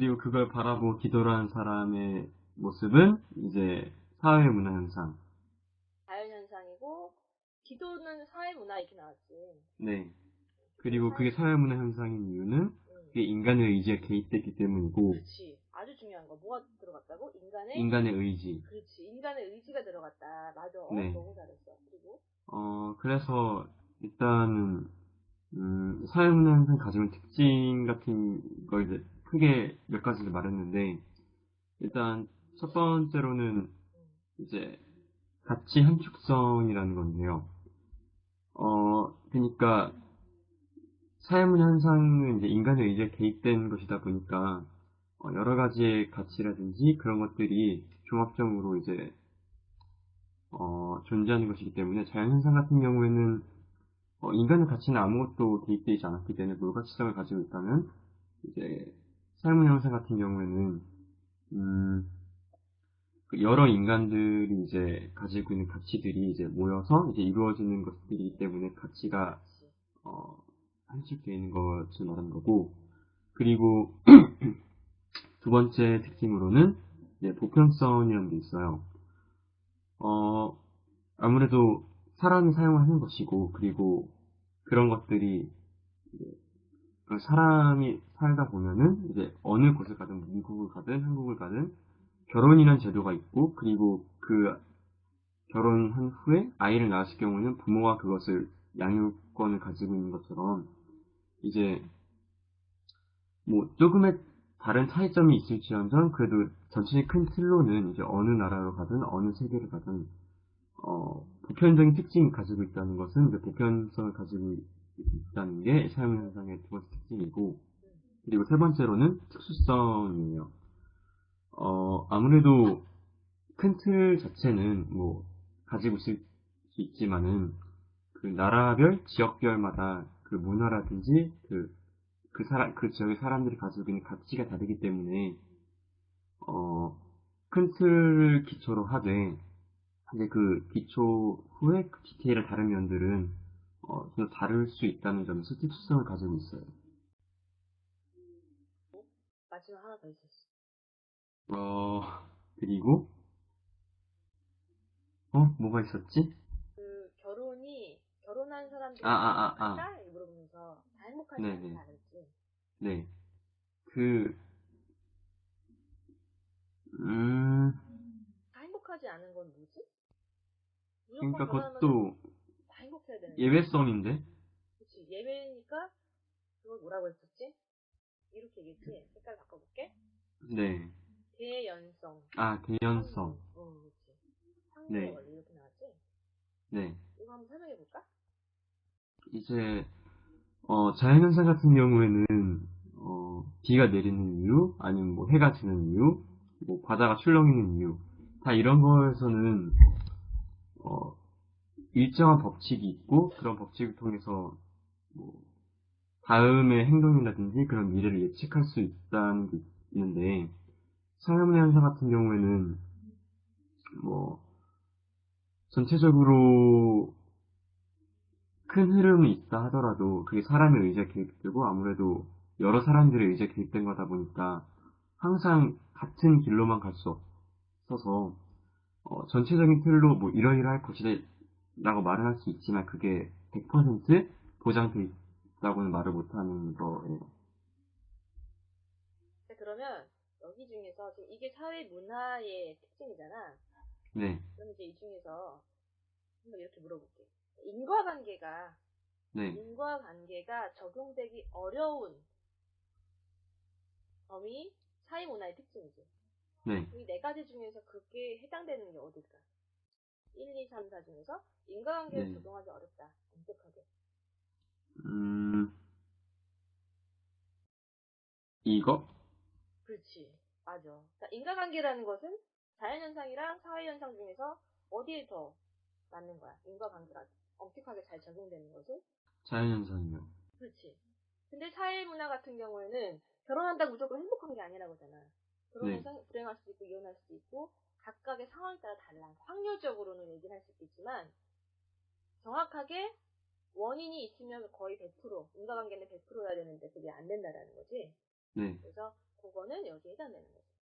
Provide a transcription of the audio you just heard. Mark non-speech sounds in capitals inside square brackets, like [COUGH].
그리고 그걸 바라보고 기도를 하는 사람의 모습은 이제 사회 문화 현상. 자연 현상이고, 기도는 사회 문화 이렇게 나왔지. 네. 그리고 그게 사회 문화 현상인 이유는 응. 그게 인간의 의지가 개입됐기 때문이고 그렇지. 아주 중요한 거. 뭐가 들어갔다고? 인간의? 인간의 의지. 그렇지. 인간의 의지가 들어갔다. 맞아. 네. 너무 잘했어. 그리고, 어 그래서 일단은 음, 사회 문화 현상이 가지고 있는 특징 같은 걸 크게 몇 가지를 말했는데 일단 첫 번째로는 이제 가치 함축성이라는 건데요. 어, 그러니까 사회문 현상은 이제 인간의 의지에 개입된 것이다 보니까 어, 여러 가지의 가치라든지 그런 것들이 종합적으로 이제 어, 존재하는 것이기 때문에 자연현상 같은 경우에는 어, 인간의 가치는 아무것도 개입되지 않았기 때문에 물가치성을 가지고 있다면 이제 사회문 현상 같은 경우에는 음, 그 여러 인간들이 이제 가지고 있는 가치들이 이제 모여서 이제 이루어지는 것들이기 때문에 가치가. 어, 함축되어 있는 것을 말하는 거고 그리고 [CLEARS THROAT] 두 번째 특징으로는 이제 보편성이라는 게 있어요. 어, 아무래도 사람이 사용하는 것이고 그리고 그런 것들이 이제 그 사람이 살다 보면은 이제 어느 곳을 가든 미국을 가든 한국을 가든 결혼이라는 제도가 있고 그리고 그 결혼한 후에 아이를 낳았을 경우에는 부모가 그것을 양육권을 가지고 있는 것처럼 이제 뭐 조금의 다른 차이점이 있을지언정 그래도 전체적인 큰 틀로는 이제 어느 나라로 가든 어느 세계를 가든 어 보편적인 특징을 가지고 있다는 것은 이제 보편성을 가지고 있다는 게 사용 현상의 두 번째 특징이고 그리고 세 번째로는 특수성이에요. 어 아무래도 큰 틀 자체는 뭐 가지고 있을 수 있지만은 그 나라별 지역별마다 그 문화라든지 그, 그 사람, 그 지역의 사람들이 가지고 있는 가치가 다르기 때문에, 어, 큰 틀을 기초로 하되, 이제 그 기초 후에 그 디테일을 다른 면들은, 어, 좀 다를 수 있다는 점에서 특수성을 가지고 있어요. 마지막 하나 더 있었어. 어, 그리고, 어, 뭐가 있었지? 그, 결혼이, 결혼한 사람들이 아, 아, 아, 아. 행복할까? 이렇게 물어보면서 다 행복하지 네네. 그랬지. 네. 그, 음, 다 행복하지 않은 건 뭐지? 그러니까 그것도 되는 예외성인데? 그치. 예외니까, 그걸 뭐라고 했었지? 이렇게 얘기했지? 색깔 바꿔볼게. 네. 대연성. 아, 대연성. 어, 그치. 상대 네. 이렇게 나왔지? 네. 이거 한번 설명해볼까? 이제, 어, 자연현상 같은 경우에는, 어, 비가 내리는 이유, 아니면 뭐 해가 지는 이유, 뭐 바다가 출렁이는 이유, 다 이런 거에서는, 어, 일정한 법칙이 있고, 그런 법칙을 통해서, 뭐, 다음의 행동이라든지 그런 미래를 예측할 수 있다는 게 있는데, 사회문화 현상 같은 경우에는, 뭐, 전체적으로 큰 흐름이 있다 하더라도 그게 사람의 의지가 개입되고 아무래도 여러 사람들의 의지가 개입된 거다 보니까 항상 같은 길로만 갈 수 없어서 어, 전체적인 틀로 뭐 이러이러할 것이다 라고 말을 할 수 있지만 그게 100% 보장돼 있다고는 말을 못하는 거예요. 자, 그러면 여기 중에서 지금 이게 사회 문화의 특징이잖아. 네, 그럼 이제 이 중에서 한번 이렇게 물어볼게. 인과관계가 네, 인과관계가 적용되기 어려운 점이 사회 문화의 특징이지. 네. 이 네 가지 중에서 그게 해당되는 게 어딜까? 1, 2, 3, 4 중에서 인과관계를 네. 적용하기 어렵다. 엄격하게. 음, 이거? 그렇지. 맞아. 자, 인과관계라는 것은 자연현상이랑 사회현상 중에서 어디에 더 맞는 거야? 인과관계가 엄격하게 잘 적용되는 것은? 자연현상이요. 그렇지. 근데 사회문화 같은 경우에는 결혼한다고 무조건 행복한 게 아니라고 하잖아. 결혼해서 불행할 수도 있고 이혼할 수도 있고 각각의 상황에 따라 달라. 확률적으로는 얘기를 할 수도 있지만 정확하게 원인이 있으면 거의 100% 인과관계는 100%여야 되는데 그게 안 된다라는 거지. 네, 그래서 그거 조건은 여기에 해당되는 거죠.